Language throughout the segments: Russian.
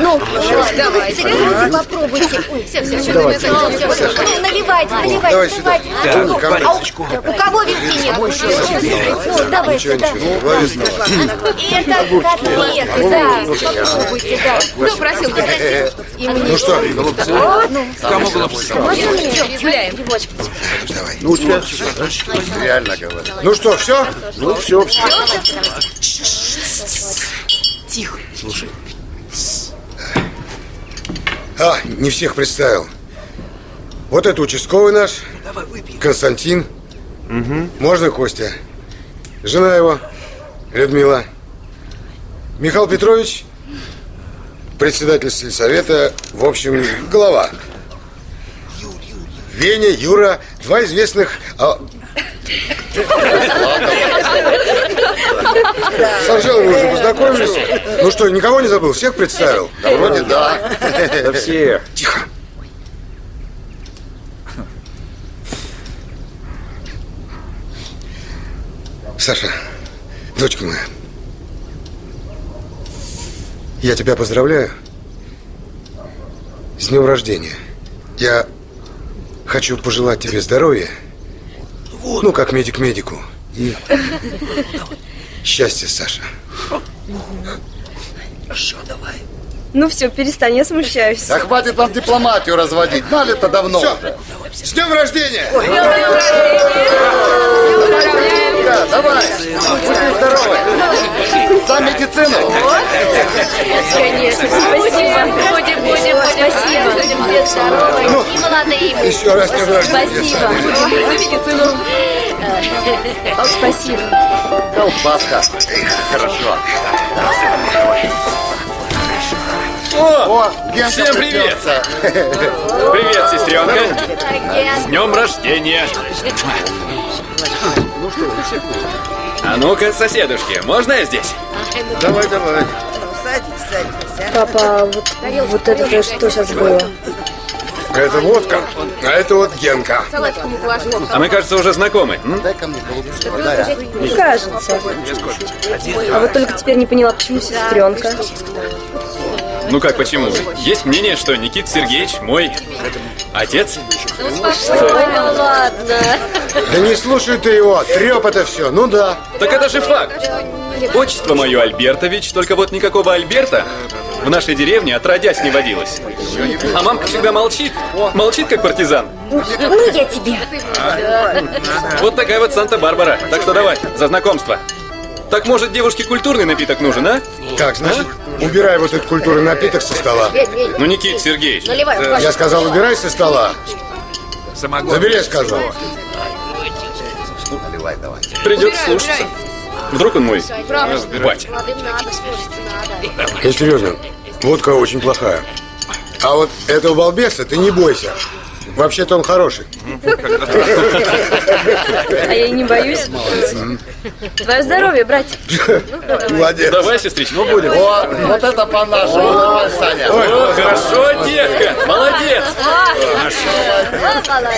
Ну, давайте. Серьезно, попробуйте. Все, все, все, Давайте. все, все, все. Ну, наливайте, наливайте, Давай наливайте. Да, ко мне. А у- у кого вилки нет? Ну, давайте, да. Ну, это котлеты, да. Попробуйте, да. Кто просил? Ну что, голубцы? Кому голубцы? Гуляем. Давай. Ну, у тебя реально говорю. Ну что, все? Ну, все, все. Тихо. Слушай, А, не всех представил. Вот это участковый наш, давай выпьем. Константин. Можно Костя? Жена его, Людмила. Михаил Петрович, председатель сельсовета, в общем, глава. Веня, Юра, два известных... а, С Анжелой вы уже познакомились? Ну что, никого не забыл? Всех представил? Да вроде да. Да все. Тихо. Саша, дочка моя, я тебя поздравляю с днем рождения. Я хочу пожелать тебе здоровья, ну, как медик медику, и счастья, Саша. Хорошо, давай. Ну все, перестань, я смущаюсь. Да хватит вам дипломатию разводить. Дали-то давно Все, уже. с днем рождения! Да, давай. Будьте здоровы. За медицину. Конечно, спасибо. Будем, будем, спасибо. Будем все здоровы и молодые. Еще раз днем рождения. Спасибо. Спасибо. Колбаска. Хорошо. О, О, Всем привет. привет, сестренка. С днем рождения. А ну-ка, соседушки, можно я здесь? Давай, давай. Папа, вот, вот это что сейчас было? Это водка, а это вот Генка. А мы, кажется, уже знакомы. Дай-ка мне голубцы подай, а. Не кажется. А вот только теперь не поняла, почему сестренка. Ну как, почему? Есть мнение, что Никита Сергеевич мой отец? Ну ладно. Да не слушай ты его, треп это все. Ну да. Так это же факт. Отчество мое Альбертович, только вот никакого Альберта в нашей деревне отродясь не водилось. А мамка всегда молчит. Молчит, как партизан. Ну, я тебе. Вот такая вот Санта-Барбара. Так что давай, за знакомство. Так может девушке культурный напиток нужен, а? Так, значит, убирай вот этот культурный напиток со стола. Ну, Никита Сергеевич. Наливай, э, Я сказал, убирай со стола. Забери, я сказал. Наливай давай. придется слушаться. Вдруг он мой батя. Я серьезно, водка очень плохая. А вот этого балбеса ты не бойся. Вообще-то он хороший. А я и не боюсь. Твое здоровье, братик. Молодец. Давай, сестричка, ну будем. О, вот это по-нашему. Давай, Саня. О, хорошо, детка, молодец.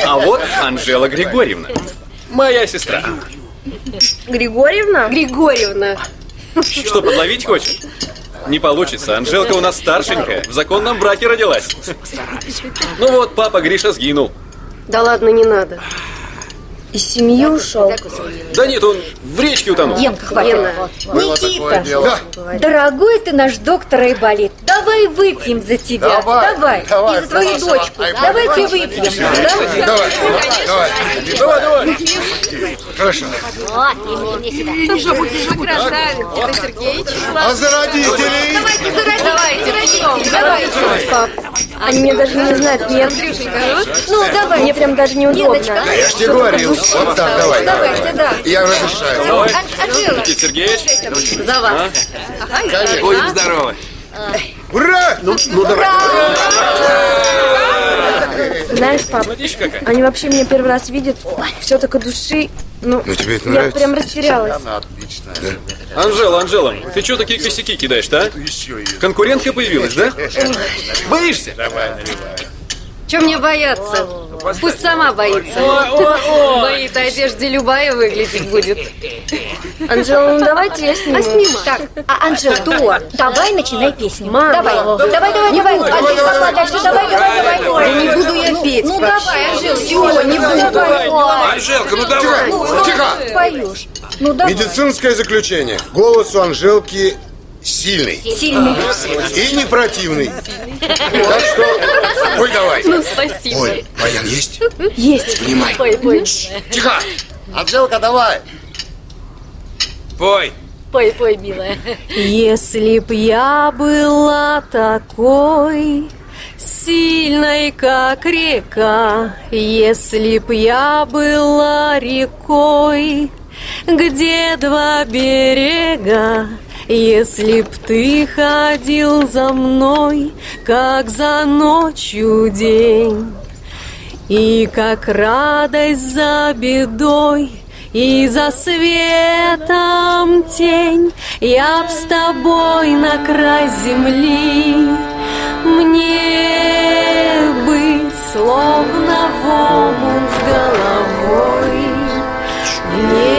А вот Анжела Григорьевна, моя сестра. Григорьевна? Григорьевна. Что, подловить хочешь? Не получится. Анжелка у нас старшенькая. В законном браке родилась. Ну вот, папа Гриша сгинул. Да ладно, не надо. Из семьи ушел. Да нет, он в речке утонул. Генка, хватит. Было Никита, дело. дорогой ты наш доктор Айболит, давай выпьем за тебя. Давай, давай. давай, И за твою за вашего дочку. Айболита. Давайте выпьем. Да? Давай, давай. Давай, давай. Хорошо. Вот, иди мне сюда. А за родителей? Давайте зародим. Давайте, давайте. Пап, они меня даже не знают, нет. Ну, давай. Мне прям даже неудобно. Да я ж тебе говорил. Вот так, давай. давайте, да. Я разрешаю. Давай. Никита Сергеевич, За вас. будем здоровы. Ура! Ну, ну давай. Знаешь, пап, они вообще меня первый раз видят. Все так от души. Ну, Ну тебе это я нравится? прям растерялась. Она отличная. Анжела, Анжела, ты что такие косяки кидаешь-то, а? Конкурентка появилась, да? Боишься? Чем мне бояться? Пусть сама боится. В моей-то одежде любая выглядеть будет. Анжела, ну давайте я сниму. А снимай. Так, а Анжел, что? Давай начинай песню. Мама. Давай, давай, давай, давай. Анжел, пошла дальше, давай, давай, давай. Да не буду я петь Ну давай, Анжел, Всё, не буду. давай. Анжелка, ну давай! Тихо! Поешь. Ну давай. Медицинское заключение. Голос у Анжелки сильный. Сильный. И не противный. Так что, ой, давай. Ну, спасибо. Ой, баян есть? Есть. Внимай. Пой, пой. Тихо! Анжелка, давай. Пой. Пой, пой, милая. Если б я была такой сильной, как река, если б я была рекой, где два берега, если б ты ходил за мной, как за ночью день, и как радость за бедой, и за светом тень, я б с тобой на край земли, мне бы словно в омут с головой, в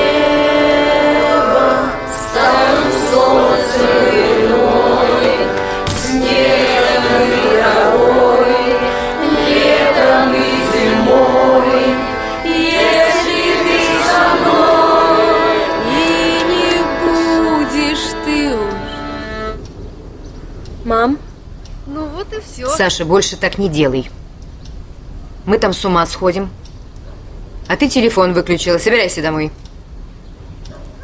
все. Саша, больше так не делай. Мы там с ума сходим. А ты телефон выключила. Собирайся домой.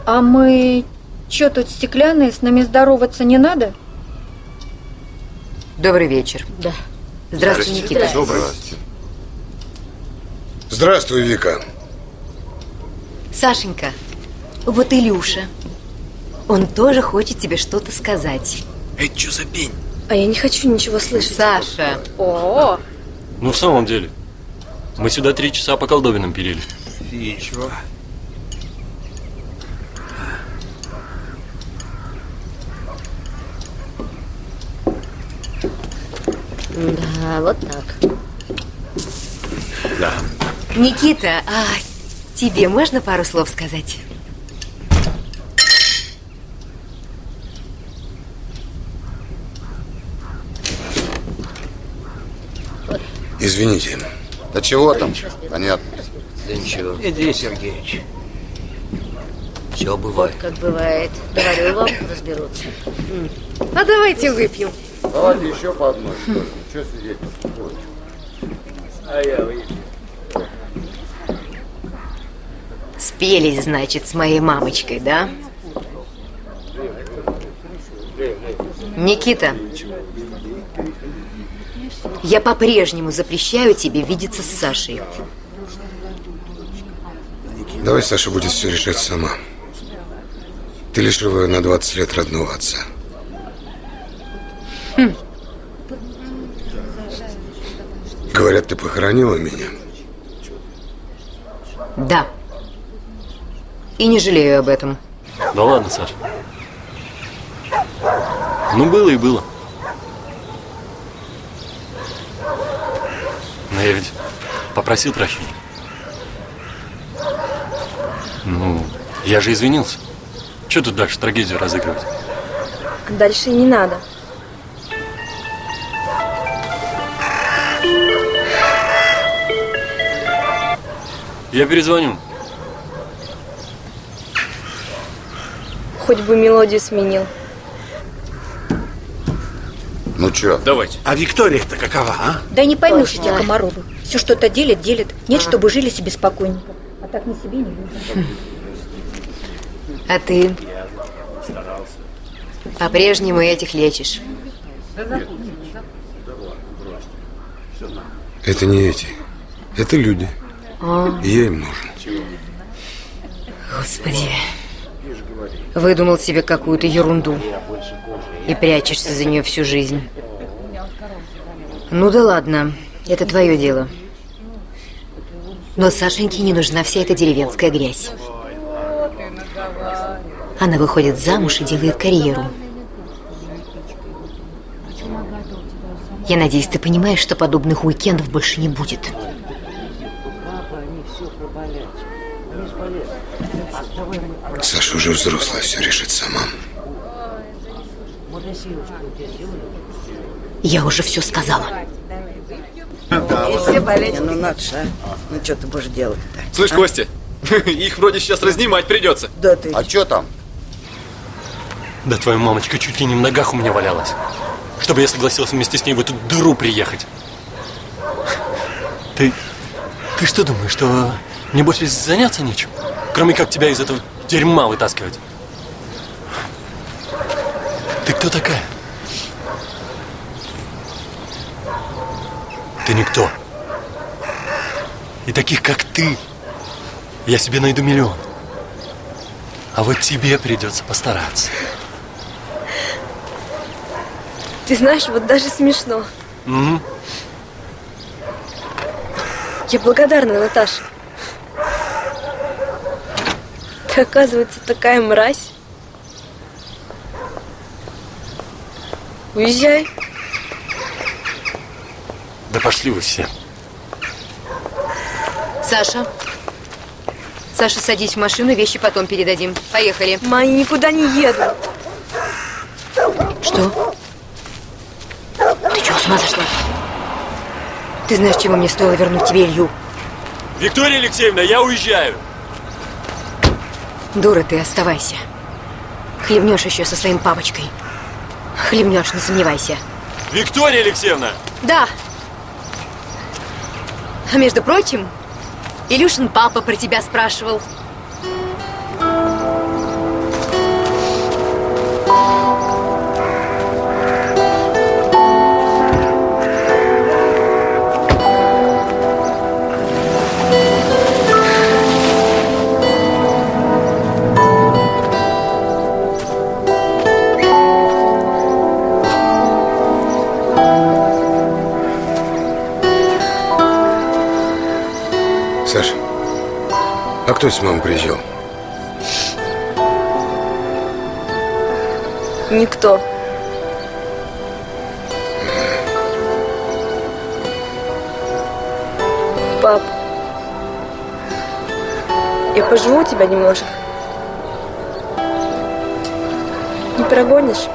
А мы что тут стеклянные, с нами здороваться не надо? Добрый вечер. Да. Здравствуй, Никита. Добрый. Здравствуй, Вика. Сашенька, вот Илюша. Он тоже хочет тебе что-то сказать. А я не хочу ничего слышать. Саша, О, Ну, в самом деле. Мы сюда три часа по колдобинам пилили. да, вот так. Никита, а тебе можно пару слов сказать? Извините. Да чего там? Понятно. Иди, Сергеич. Все бывает. Как бывает. Говорю вам, разберутся. А давайте выпьем. Давайте еще по одной, что ли. Что сидеть? Спелись, значит, с моей мамочкой, да? Никита, я по-прежнему запрещаю тебе видеться с Сашей. Давай Саша будет все решать сама. Ты лишила ее на 20 лет родного отца. Говорят, ты похоронила меня. Да. И не жалею об этом. Да ладно, Саш. Ну, было и было. Но я ведь попросил прощения. Ну, я же извинился. Че тут дальше трагедию разыгрывать? Дальше и не надо. Я перезвоню. Хоть бы мелодию сменил. Ну чё? Давайте. А Виктория-то какова, а? Да не поймешь эти комаровы. Все что-то делят, делят. Нет, чтобы жили себе спокойненько. А так ни себе, ни людям. А ты? По-прежнему этих лечишь. Это не эти. Это люди. И я им нужен. Господи. Выдумал себе какую-то ерунду. И прячешься за нее всю жизнь. Ну да ладно, это твое дело. Но Сашеньке не нужна вся эта деревенская грязь. Она выходит замуж и делает карьеру. Я надеюсь, ты понимаешь, что подобных уикендов больше не будет. Саша уже взрослая, все решит сама. Я уже все сказала. И все болеть. Ну, надо же, а. Ну, что ты будешь делать-то? Слышь, Костя, их вроде сейчас разнимать придется. Да ты. А что там? Да твоя мамочка чуть ли не в ногах у меня валялась. Чтобы я согласился вместе с ней в эту дыру приехать. Ты... Ты что думаешь, что мне больше заняться нечем? Кроме как тебя из этого дерьма вытаскивать. Кто такая? Ты никто. И таких, как ты, я себе найду миллион. А вот тебе придется постараться. Ты знаешь, вот даже смешно. Угу. Я благодарна, Наташа. Ты, оказывается, такая мразь. Уезжай. Да пошли вы все. Саша. Саша, садись в машину, вещи потом передадим. Поехали. Ма, я никуда не еду. Что? Ты чего, с ума сошла? Ты знаешь, чего мне стоило вернуть тебе Илью? Виктория Алексеевна, я уезжаю. Дура ты, оставайся. Хлебнешь еще со своим папочкой. Хлебнешь, не сомневайся. Виктория Алексеевна! Да. А между прочим, Илюшин папа про тебя спрашивал. Кто с мамой приезжал? Никто. Пап, я поживу у тебя немножко. Не прогонишь?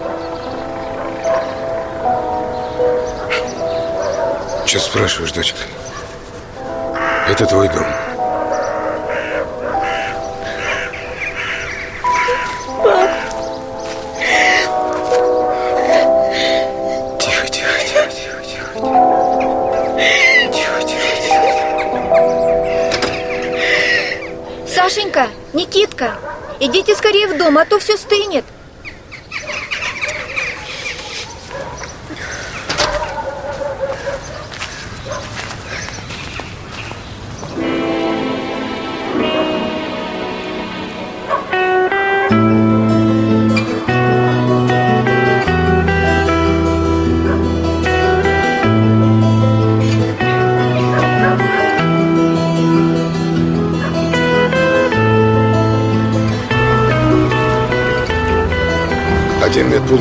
Че спрашиваешь, дочка? Это твой дом. Тихо. Сашенька, Никитка, идите скорее в дом, а то все стынет.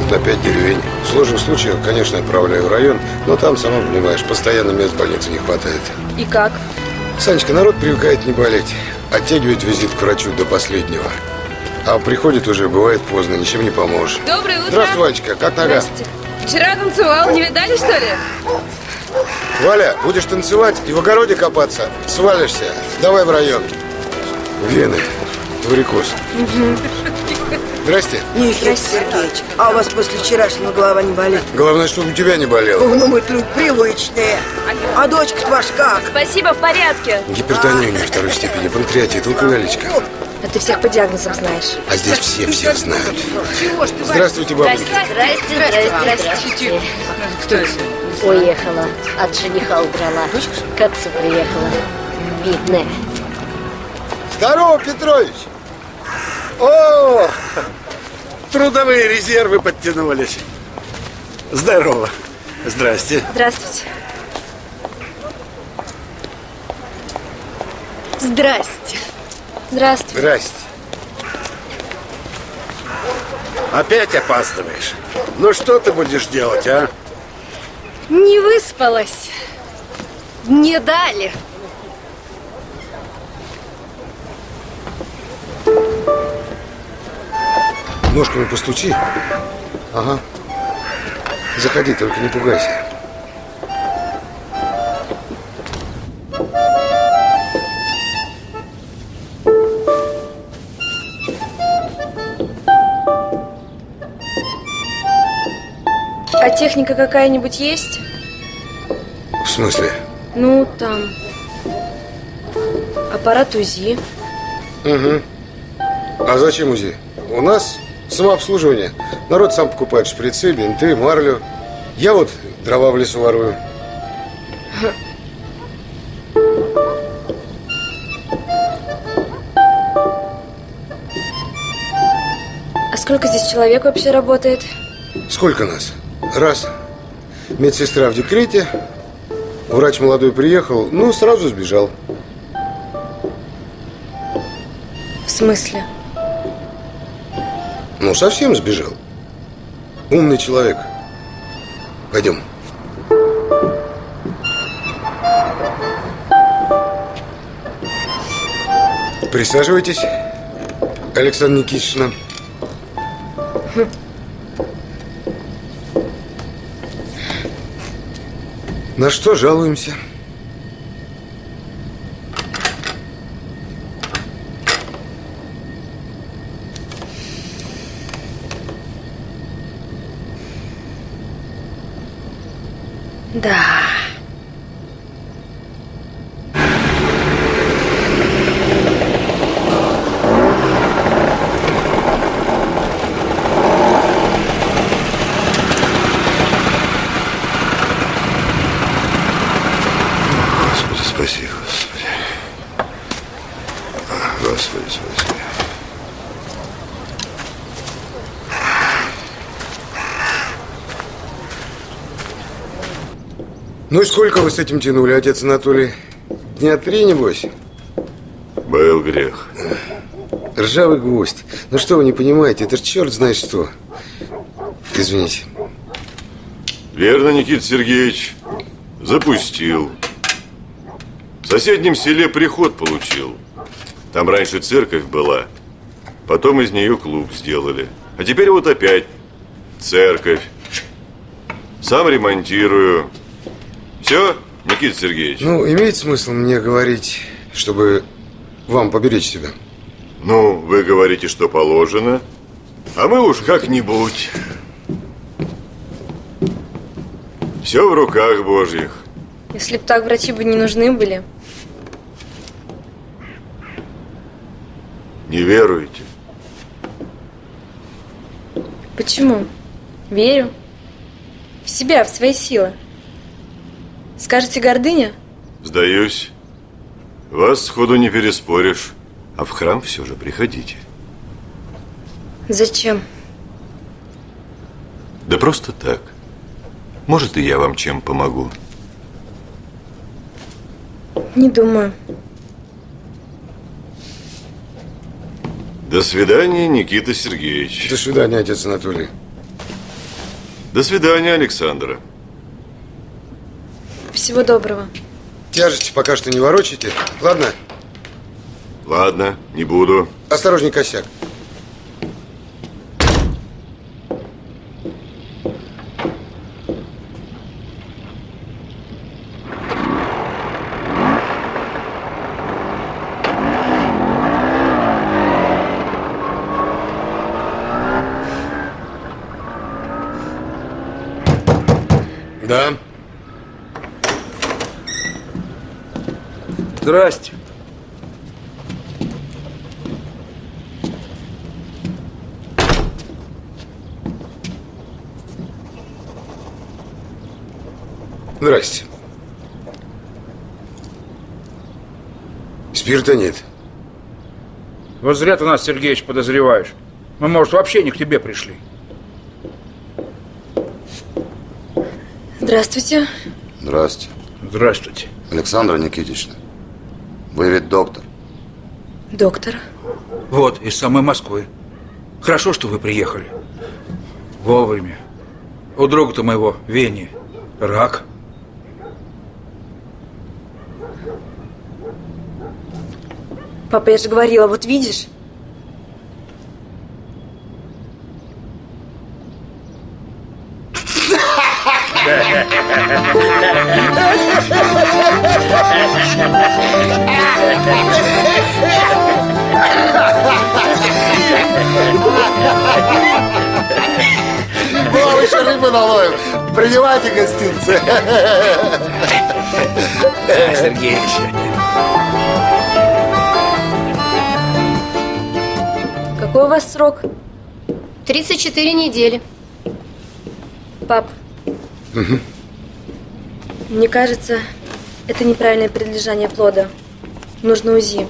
Медпункт на пять деревень. В сложных случаях, конечно, отправляю в район, но там, сама понимаешь, постоянно мест в больнице не хватает. И как? Санечка, народ привыкает не болеть. Оттягивает визит к врачу до последнего. А приходит уже, бывает поздно, ничем не поможешь. Доброе утро. Здравствуй, Валечка, как нога? Вчера танцевал, не видали, что ли? Валя, будешь танцевать и в огороде копаться, свалишься. Давай в район. Вены, варикоз. Здрасте. Никита Сергеевич, а у вас после вчерашнего голова не болит? Главное, чтобы у тебя не болело. Ну, мы люди привычные. А дочка-то ваша как? Спасибо, в порядке. Гипертония у нее второй степени, панкреатит, алкоголичка. А ты всех по диагнозам знаешь. А здесь все всех знают. Здравствуйте, бабушка. Здрасте, здрасте, здрасте. Кто это? Уехала, от жениха убрала. К отцу приехала. Бедная. Здорово, Петрович! О, трудовые резервы подтянулись. Здорово. Здрасте. Здравствуйте. Здрасте. Здравствуйте. Здрасте. Опять опаздываешь. Ну что ты будешь делать, а? Не выспалась. Не дали. Ножками постучи. Ага. Заходи, только не пугайся. А техника какая-нибудь есть? В смысле? Ну, там. Аппарат УЗИ. Угу. А зачем УЗИ? У нас самообслуживание. Народ сам покупает шприцы, бинты, марлю. Я вот дрова в лесу ворую. А сколько здесь человек вообще работает? Сколько нас? Раз. Медсестра в декрете. Врач молодой приехал, ну, сразу сбежал. В смысле? Ну, совсем сбежал. Умный человек. Пойдем. Присаживайтесь, Александра Никитична. На что жалуемся? Да. Господи, спаси, Господи. Господи, спаси. Ну и сколько вы с этим тянули, отец Анатолий? Дня три, небось? Был грех. Ржавый гвоздь. Ну что вы не понимаете, это ж черт знает что. Извините. Верно, Никита Сергеевич. Запустил. В соседнем селе приход получил. Там раньше церковь была. Потом из нее клуб сделали. А теперь вот опять церковь. Сам ремонтирую. Все, Никита Сергеевич? Ну, имеет смысл мне говорить, чтобы вам поберечь себя? Ну, вы говорите, что положено. А мы уж как-нибудь. Все в руках Божьих. Если бы так, врачи бы не нужны были. Не веруете? Почему? Верю. В себя, в свои силы. Скажете, гордыня? Сдаюсь. Вас сходу не переспоришь. А в храм все же приходите. Зачем? Да просто так. Может, и я вам чем помогу. Не думаю. До свидания, Никита Сергеевич. До свидания, отец Анатолий. До свидания, Александра. Всего доброго. Тяжести пока что не ворочайте. Ладно? Ладно, не буду. Осторожней, косяк. Да. Здрасте. Здрасте. Спирта нет. Вот зря ты нас, Сергеич, подозреваешь. Мы, может, вообще не к тебе пришли. Здравствуйте. Здрасте. Здравствуйте. Александра Никитична, вы ведь доктор. Доктор? Вот, из самой Москвы. Хорошо, что вы приехали. Вовремя. У друга-то моего, Вени, рак. Папа, я же говорила, вот видишь? О, еще рыбы наловим. Принимайте гостинцы. Сергеевич. Какой у вас срок? 34 недели. Пап, мне кажется, это неправильное предлежание плода. Нужно УЗИ.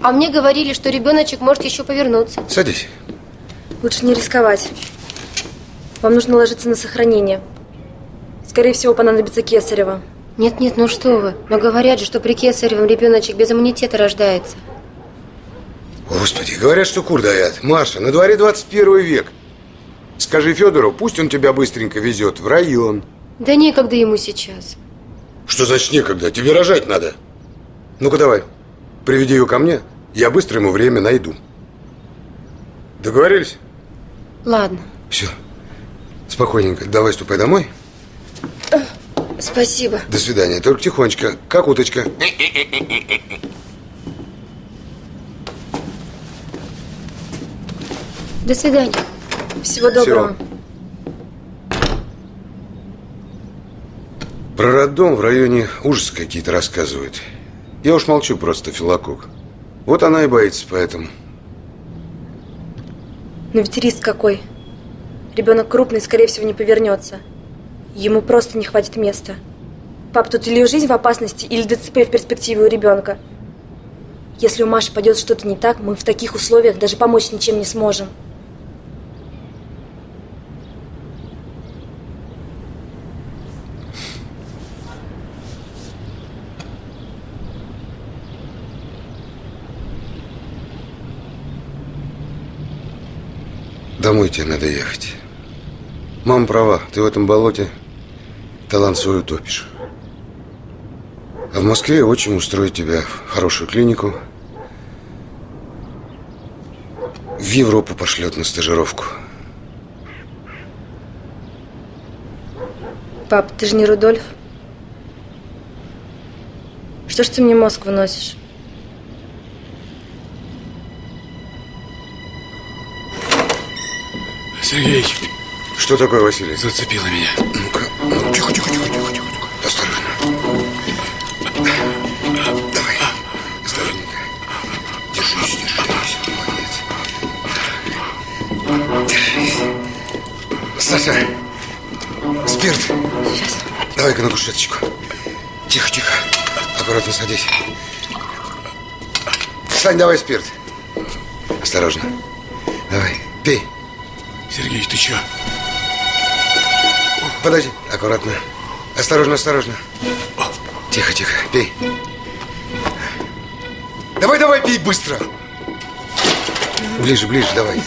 А мне говорили, что ребеночек может еще повернуться. Садись. Лучше не рисковать. Вам нужно ложиться на сохранение. Скорее всего, понадобится кесарево. Нет, нет, ну что вы. Но говорят же, что при кесаревом ребеночек без иммунитета рождается. Господи, говорят, что кур даят. Маша, на дворе 21 век. Скажи Федору, пусть он тебя быстренько везет в район. Да некогда ему сейчас. Что значит некогда? Тебе рожать надо. Ну-ка давай, приведи ее ко мне, я быстро ему время найду. Договорились? Ладно. Все. Спокойненько. Давай ступай домой. Спасибо. До свидания. Только тихонечко, как уточка. До свидания. Всего доброго. Про роддом в районе ужасы какие-то рассказывают. Я уж молчу просто, Филокок. Вот она и боится поэтому. Но ведь риск какой. Ребенок крупный, скорее всего, не повернется. Ему просто не хватит места. Пап, тут или жизнь в опасности, или ДЦП в перспективе у ребенка. Если у Маши пойдет что-то не так, мы в таких условиях даже помочь ничем не сможем. Домой тебе надо ехать. Мама права, ты в этом болоте талант свой утопишь. А в Москве очень устроить тебя в хорошую клинику. В Европу пошлет на стажировку. Пап, ты же не Рудольф. Что ж ты мне мозг выносишь? Сергеич, Что такое, Василий? зацепило меня. Ну-ка, ну, тихо, тихо, тихо, тихо, тихо. Осторожно. Давай. Осторожненько. Держись, держись. Молодец. Держись. Саша, спирт. Сейчас. Давай-ка на кушеточку. Тихо, тихо. Аккуратно садись. Сань, давай спирт. Осторожно. Давай, пей. Сергеич, ты чё? Подожди, аккуратно. Осторожно, осторожно. Тихо, тихо, пей. Давай, давай, пей быстро. Ближе, ближе, давай.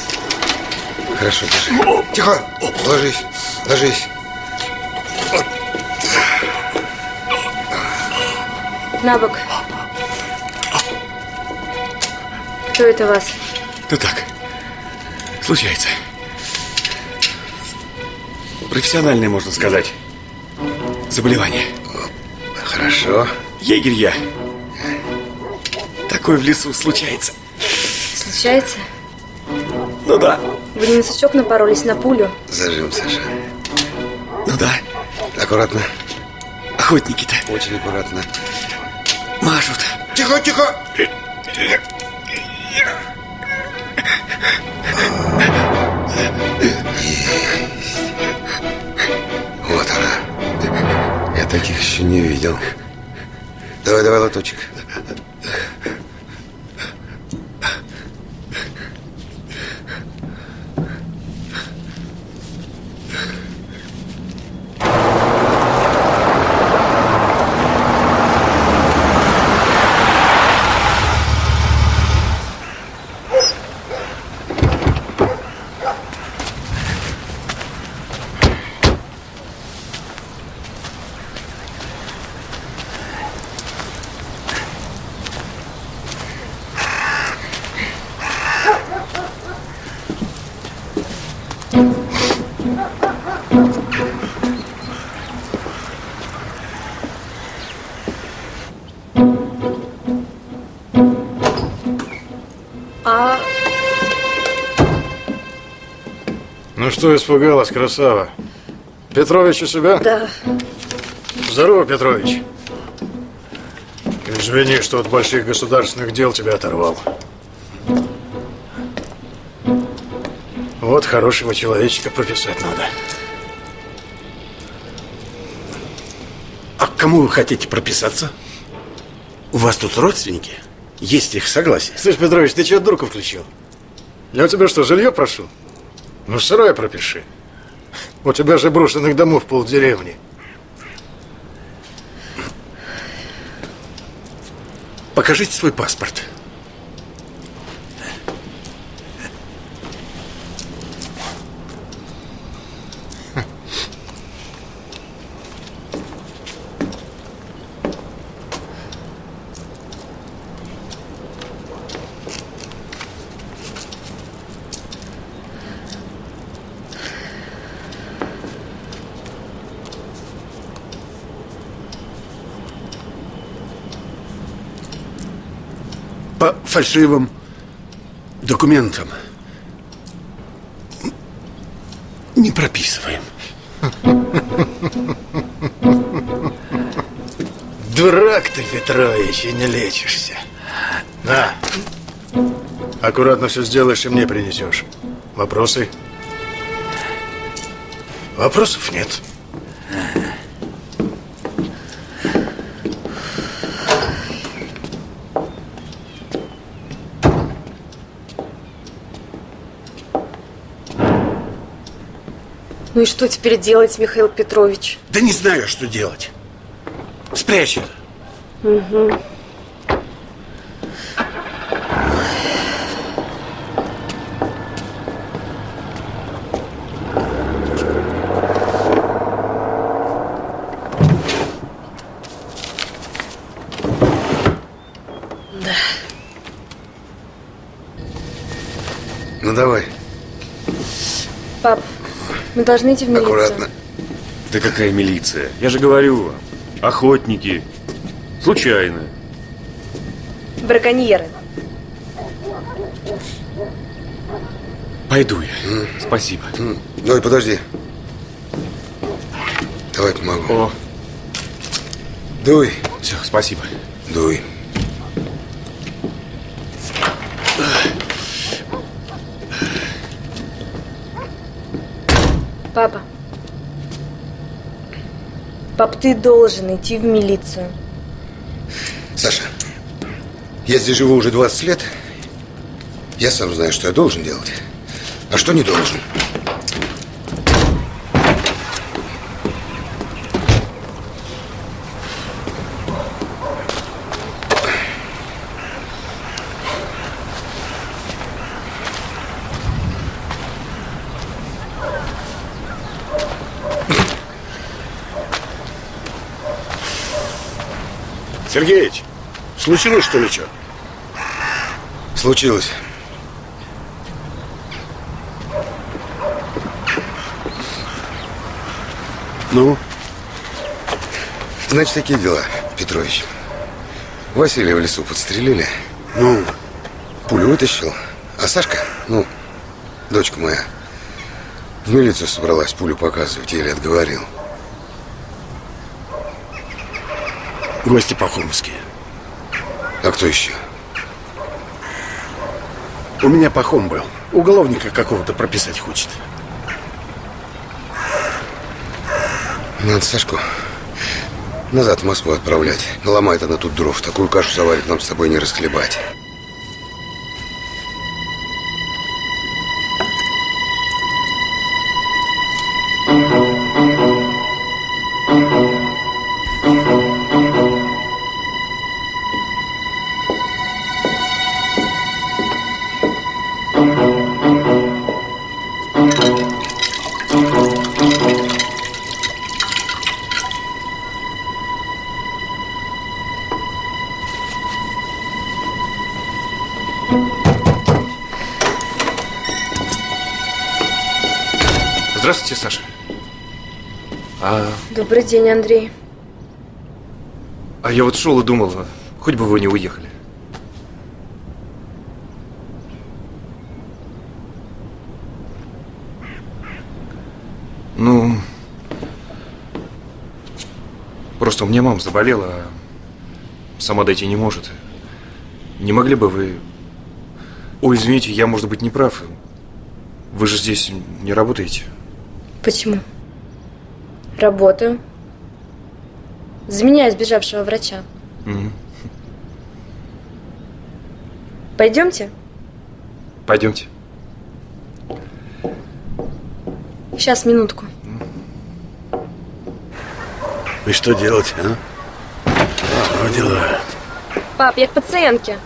Хорошо, держи. Тихо, ложись, ложись. На бок. Кто это вас? Да так, случается. Профессиональное, можно сказать, заболевание. Хорошо. Егерь я. Такое в лесу случается. Случается? Ну да, Вы не на сучок напоролись на пулю? Зажим, Саша. ну да. Аккуратно. Охотники-то Очень аккуратно. мажут. Тихо, тихо. Таких еще не видел. Давай, давай, лоточек. Ну что испугалась, красава? Петрович у себя? Да. Здорово, Петрович. Извини, что от больших государственных дел тебя оторвал. Вот хорошего человечка прописать надо. А к кому вы хотите прописаться? У вас тут родственники? Есть их согласие? Слышь, Петрович, ты чего дурку включил? Я у тебя что, жилье прошу? Ну, сарай пропиши. У тебя же брошенных домов полдеревни. Покажите свой паспорт. По фальшивым документам не прописываем. Дурак ты, Петрович, и не лечишься. На. Аккуратно все сделаешь и мне принесешь. Вопросы? Вопросов нет. Ну и что теперь делать, Михаил Петрович? Да не знаю, что делать. Спрячь это. Угу. Да. Ну давай, Пап, мы должны идти в милицию. аккуратно. Да какая милиция? Я же говорю, охотники. Случайно. Браконьеры. Пойду я. Спасибо. Ной, подожди. Давай помогу. О. Дуй. Все, спасибо. Дуй. Папа. Пап, ты должен идти в милицию. Саша, я здесь живу уже 20 лет. Я сам знаю, что я должен делать, а что не должен. Случилось что ли что? Случилось. Ну? Значит, такие дела, Петрович. Василия в лесу подстрелили. Ну? Пулю вытащил. А Сашка, ну, дочка моя, в милицию собралась пулю показывать, еле отговорил. Гости пахомовские. Кто еще? У меня пахом был. Уголовника какого-то прописать хочет. Надо Сашку назад в Москву отправлять. Наломает она тут дров. Такую кашу заварит нам с тобой не расхлебать. Добрый день, Андрей. А я вот шел и думал, а хоть бы вы не уехали. Ну, просто у меня мама заболела, а сама дойти не может. Не могли бы вы... Ой, извините, я, может быть, не прав. Вы же здесь не работаете. Почему? Почему? Работаю. Заменяю сбежавшего врача. Мгм. Пойдемте? Пойдемте. Сейчас, минутку. И что делать, а? Ну, дела. Пап, я к пациентке.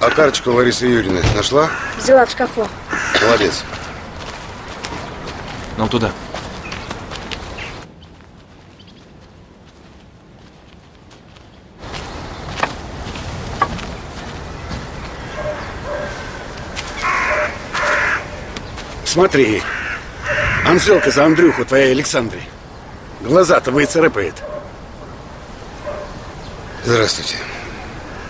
А карточку Ларисы Юрьевны нашла? Взяла в шкафу. Молодец. Нам туда. Смотри. Анжелка за Андрюху твоей Александрой. Глаза-то выцарапает. Здравствуйте.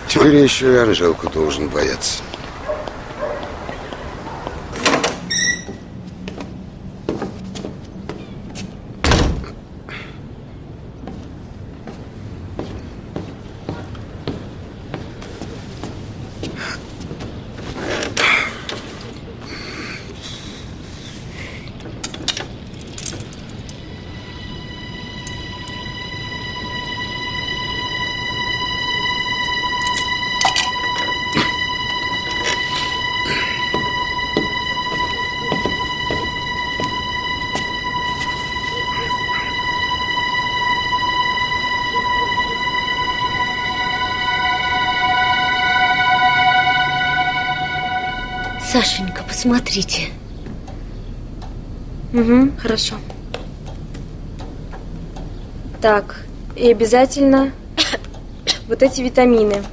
Теперь я еще и Анжелку должен бояться. Сашенька, посмотрите. Угу, хорошо. Так, и обязательно вот эти витамины.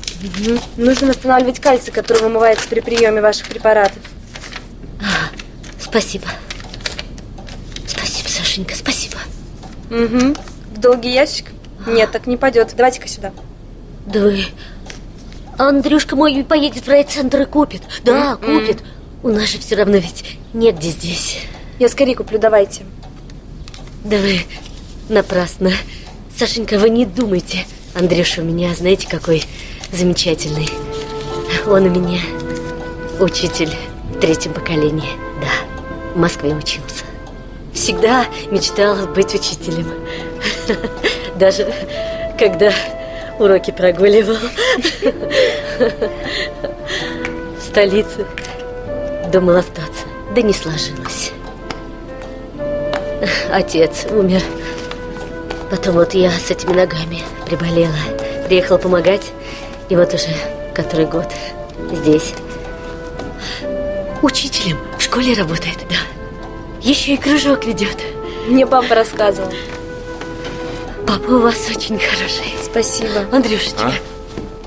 Нужно восстанавливать кальций, который вымывается при приеме ваших препаратов. Спасибо. Спасибо, Сашенька, спасибо. Угу. В долгий ящик? Нет, так не пойдет. Давайте-ка сюда. Да вы... Андрюшка мой поедет в райцентр и купит. Да, М-м. купит. У нас же все равно ведь негде здесь. Я скорее куплю, давайте. Да вы напрасно. Сашенька, вы не думайте. Андрюша у меня, знаете, какой замечательный. Он у меня учитель в третьем поколении. Да, в Москве учился. Всегда мечтал быть учителем. Даже когда уроки прогуливал. В столице думал остаться, да не сложилось. Отец умер. Потом вот я с этими ногами приболела. Приехала помогать. И вот уже который год здесь. Учителем в школе работает, да. Еще и кружок ведет. Мне папа рассказывал. Папа у вас очень хороший. Спасибо. Андрюшечка.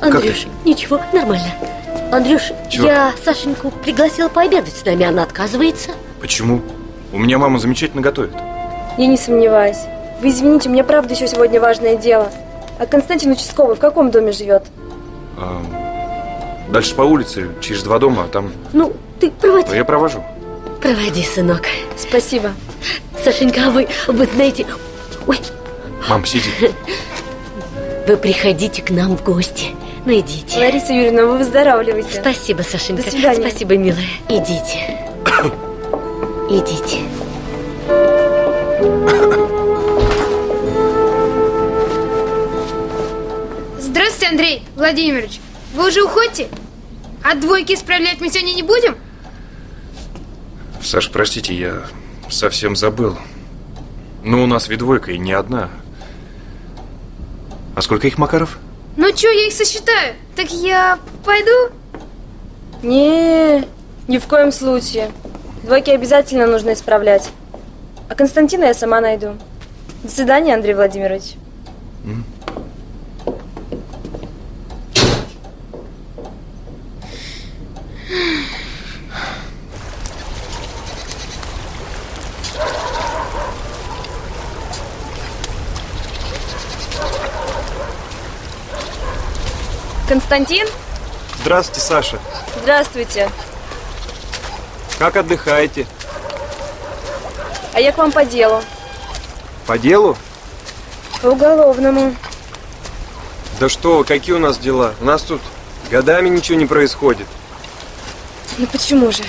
А? Андрюш, ничего, нормально. Андрюш, Чего? я Сашеньку пригласила пообедать с нами, она отказывается. Почему? У меня мама замечательно готовит. Я не сомневаюсь. Вы извините, у меня правда еще сегодня важное дело. А Константин Участковый в каком доме живет? А, дальше по улице, через два дома, а там... Ну, ты проводи. Я провожу. Проводи, сынок. Спасибо. Сашенька, а вы, вы знаете... Ой, Мам, сиди. вы приходите к нам в гости. Ну, идите. Лариса Юрьевна, вы выздоравливаете. Спасибо, Сашенька. До свидания. Спасибо, милая. Идите. Идите. Здравствуйте, Андрей Владимирович. Вы уже уходите? А двойки исправлять мы сегодня не будем? Саш, простите, я совсем забыл. Ну, у нас ведь двойка и не одна. А сколько их, Макаров? Ну чё, я их сосчитаю. Так я пойду? Не, ни в коем случае. Двойки обязательно нужно исправлять. А Константина я сама найду. До свидания, Андрей Владимирович. Константин? Здравствуйте, Саша. Здравствуйте. Как отдыхаете? А я к вам по делу. По делу? По уголовному. Да что, вы, какие у нас дела? У нас тут годами ничего не происходит. Ну почему же?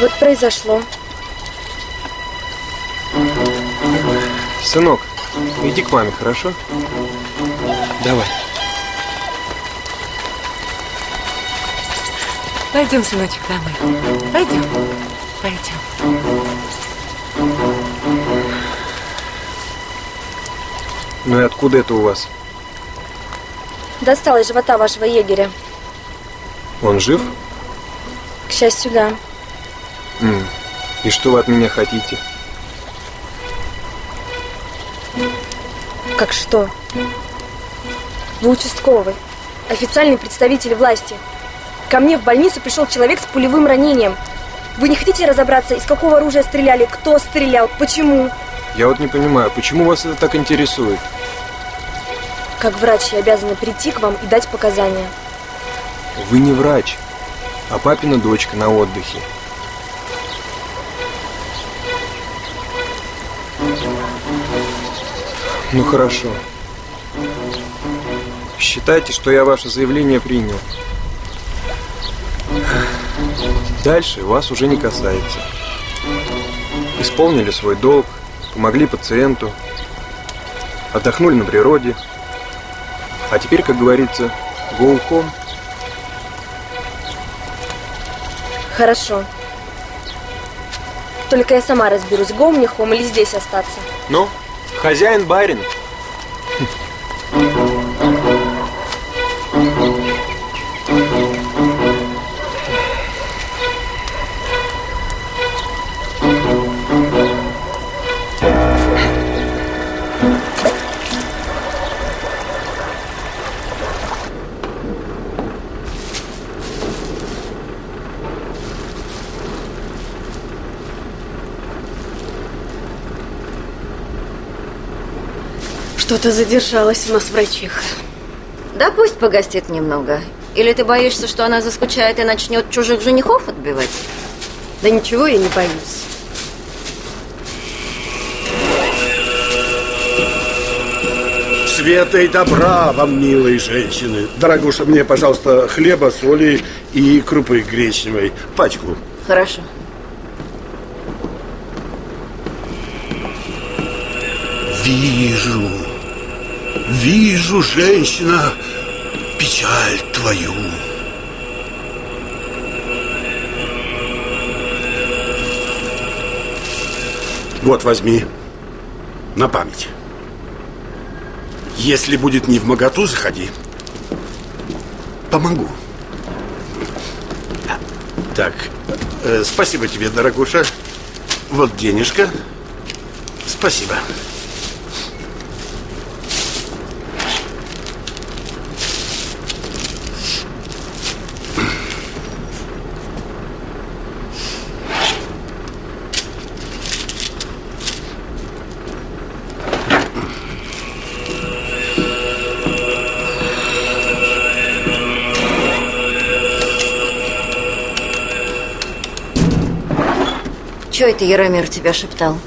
Вот произошло. Сынок, иди к маме, хорошо? Давай. Пойдем, сыночек, домой. Пойдем. Пойдем. Ну и откуда это у вас? Достал из живота вашего егеря. Он жив? К счастью, да. И что вы от меня хотите? Как что? Вы участковый. Официальный представитель власти. Ко мне в больницу пришел человек с пулевым ранением. Вы не хотите разобраться, из какого оружия стреляли, кто стрелял, почему? Я вот не понимаю, почему вас это так интересует? Как врач я обязана прийти к вам и дать показания. Вы не врач, а папина дочка на отдыхе. Ну хорошо. Считайте, что я ваше заявление принял. Дальше вас уже не касается. Исполнили свой долг, помогли пациенту, отдохнули на природе. А теперь, как говорится, go home. Хорошо. Только я сама разберусь, гом мне хом или здесь остаться. Ну, хозяин барин. Что-то задержалась у нас врачиха. Да пусть погостит немного. Или ты боишься, что она заскучает и начнет чужих женихов отбивать? Да ничего я не боюсь. Света и добра вам, милые женщины. Дорогуша, мне, пожалуйста, хлеба, соли и крупы гречневой. Пачку. Хорошо. Вижу, вижу, женщина, печаль твою. Вот возьми, на память. Если будет не в моготу, заходи. Помогу. Так, э, спасибо тебе, дорогуша. Вот денежка. Спасибо. Это Яромир тебя шептал?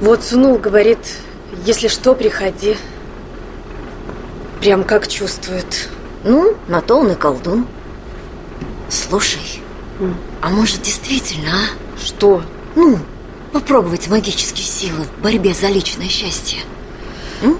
Вот сунул, говорит, если что, приходи. Прям как чувствует. Ну, на то он и колдун. Слушай, а может действительно, а? Что? Ну, попробовать магические силы в борьбе за личное счастье. М?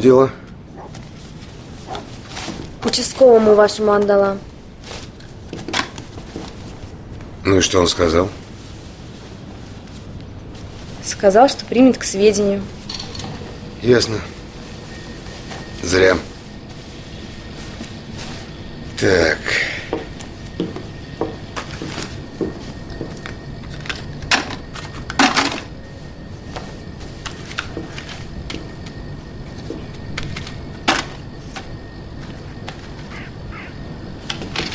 Дела? Участковому вашему отдала. Ну и что он сказал? Сказал, что примет к сведению. Ясно. Зря. Так.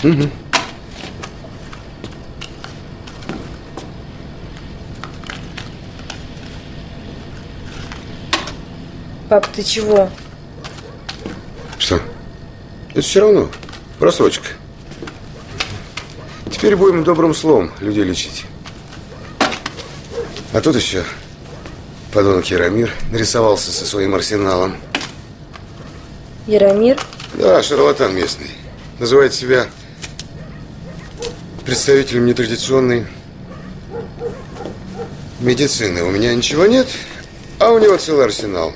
Угу. Пап, ты чего? Что? Это все равно. Просрочка. Теперь будем добрым словом людей лечить. А тут еще подонок Яромир нарисовался со своим арсеналом. Яромир? Да, шарлатан местный. Называет себя представителем нетрадиционной медицины. У меня ничего нет, а у него целый арсенал.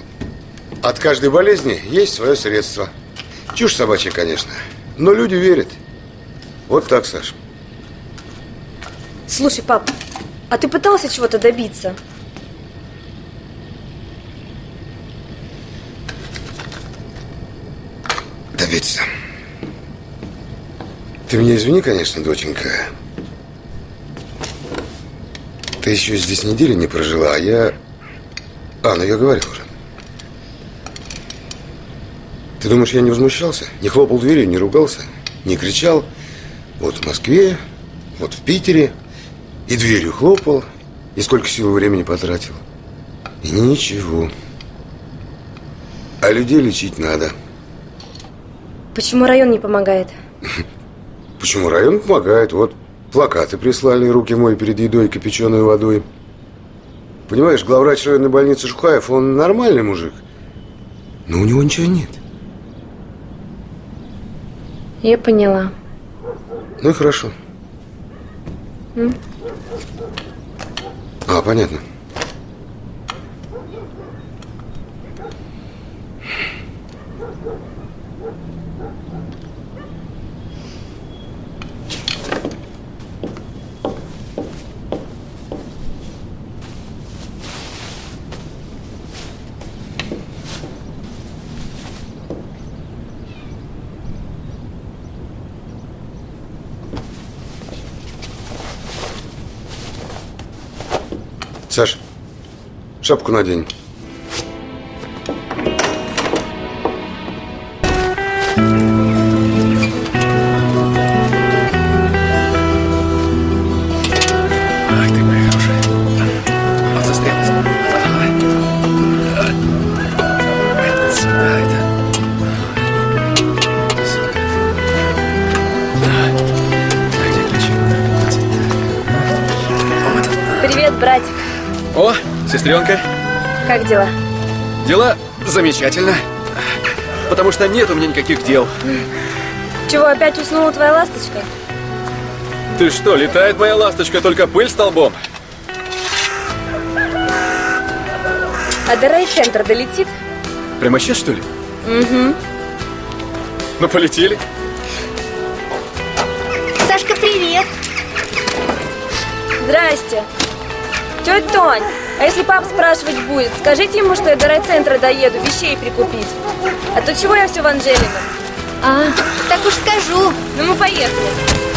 От каждой болезни есть свое средство. Чушь собачья, конечно. Но люди верят. Вот так, Саш. Слушай, пап, а ты пытался чего-то добиться? Добиться. Ты меня извини, конечно, доченька. Ты еще здесь недели не прожила, а я... А, ну я говорил уже. Ты думаешь, я не возмущался? Не хлопал дверью, не ругался, не кричал? Вот в Москве, вот в Питере. И дверью хлопал, и сколько сил и времени потратил. И ничего. А людей лечить надо. Почему район не помогает? Почему район помогает? Вот плакаты прислали, руки мои перед едой кипяченой водой. Понимаешь, главврач районной больницы Жухаев, он нормальный мужик. Но у него ничего нет. Я поняла. Ну и хорошо. М? А, понятно. Саш, шапку надень. Дела? Дела замечательно. Потому что нет у меня никаких дел. Чего, опять уснула твоя ласточка? Ты что, летает моя ласточка, только пыль столбом? А до райцентра долетит? Прямо сейчас, что ли? Угу. Ну, полетели. Сашка, привет! Здрасте. Тетя Тонь, а если пап спрашивать будет, скажите ему, что я до райцентра доеду вещей прикупить. А то чего я все в Анжелину? А, так уж скажу. Ну мы поехали.